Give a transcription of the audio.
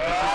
Ah!